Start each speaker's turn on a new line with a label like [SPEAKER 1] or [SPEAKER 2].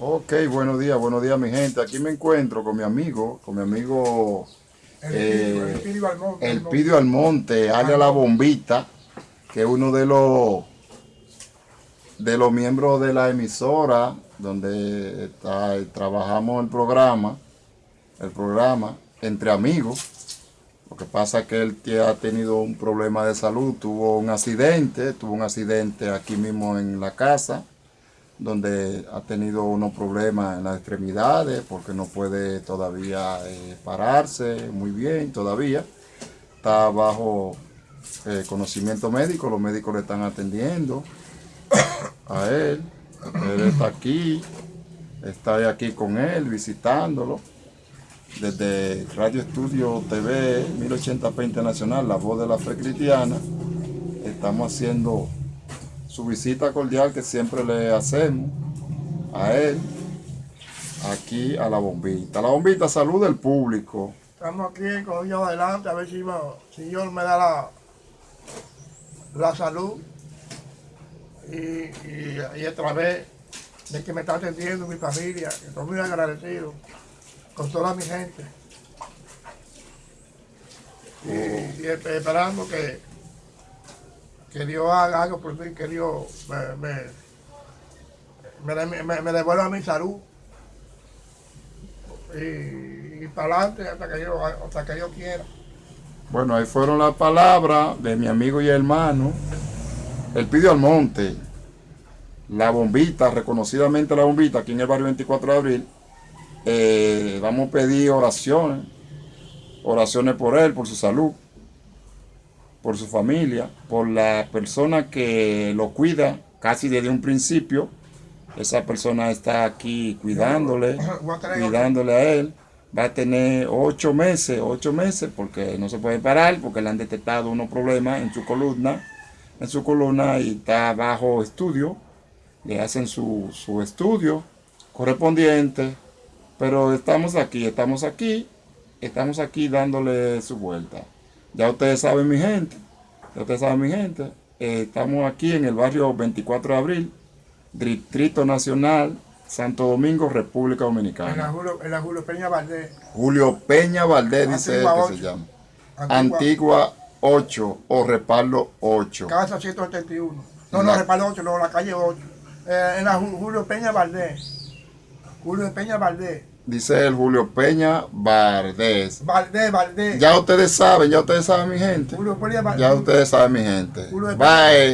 [SPEAKER 1] Ok, buenos días, buenos días mi gente. Aquí me encuentro con mi amigo, con mi amigo
[SPEAKER 2] El
[SPEAKER 1] eh,
[SPEAKER 2] Pidio Almonte.
[SPEAKER 1] El Pidio Almonte, alias La Bombita, que es uno de los de los miembros de la emisora donde está- trabajamos el programa, el programa entre amigos. Lo que pasa es que él ha tenido un problema de salud, tuvo un accidente, tuvo un accidente aquí mismo en la casa, donde ha tenido unos problemas en las extremidades porque no puede todavía eh, pararse muy bien todavía. Está bajo eh, conocimiento médico, los médicos le están atendiendo a él. Él está aquí, está aquí con él visitándolo desde Radio Estudio TV 1080p Internacional, La Voz de la Fe Cristiana. Estamos haciendo su visita cordial que siempre le hacemos a él, aquí a la bombita. La bombita, salud del público.
[SPEAKER 2] Estamos aquí con Dios adelante, a ver si si Dios me da la, la salud. Y, y, y a través de que me está atendiendo mi familia, estoy muy agradecido con toda mi gente. Y, y esperando que, que Dios haga algo por mí, que Dios me, me, me, me- devuelva mi salud. Y, y para adelante hasta que yo, hasta que yo quiera.
[SPEAKER 1] Bueno, ahí fueron las palabras de mi amigo y hermano, el Pidio Almonte, la bombita, reconocidamente la bombita, aquí en el barrio 24 de abril. Eh, vamos a pedir oraciones, oraciones por él, por su salud, por su familia, por la persona que lo cuida casi desde un principio. Esa persona está aquí cuidándole, cuidándole a él. Va a tener ocho meses, ocho meses, porque no se puede parar, porque le han detectado unos problemas en su columna, en su columna y está bajo estudio. Le hacen su, su estudio correspondiente, pero estamos aquí, estamos aquí, estamos aquí dándole su vuelta. Ya ustedes saben mi gente, ya ustedes saben mi gente, eh, estamos aquí en el barrio 24 de abril, Distrito Nacional, Santo Domingo, República
[SPEAKER 2] En la
[SPEAKER 1] Dominicana.
[SPEAKER 2] Julio, en la Julio Peña Valdés.
[SPEAKER 1] Julio Peña Valdés dice él que se llama.
[SPEAKER 2] Antigua,
[SPEAKER 1] Antigua 8 o Repaldo 8.
[SPEAKER 2] Casa 171. No,
[SPEAKER 1] La-
[SPEAKER 2] no, Repaldo 8, no, la calle 8. Eh, en la Ju- Julio Peña Valdés. Julio Peña Valdés.
[SPEAKER 1] Dice el Julio Peña Valdés.
[SPEAKER 2] Valdés, Valdés.
[SPEAKER 1] Ya ustedes saben, ya ustedes saben mi gente.
[SPEAKER 2] Julio Peña Valdés.
[SPEAKER 1] Ya ustedes saben mi gente. Bye.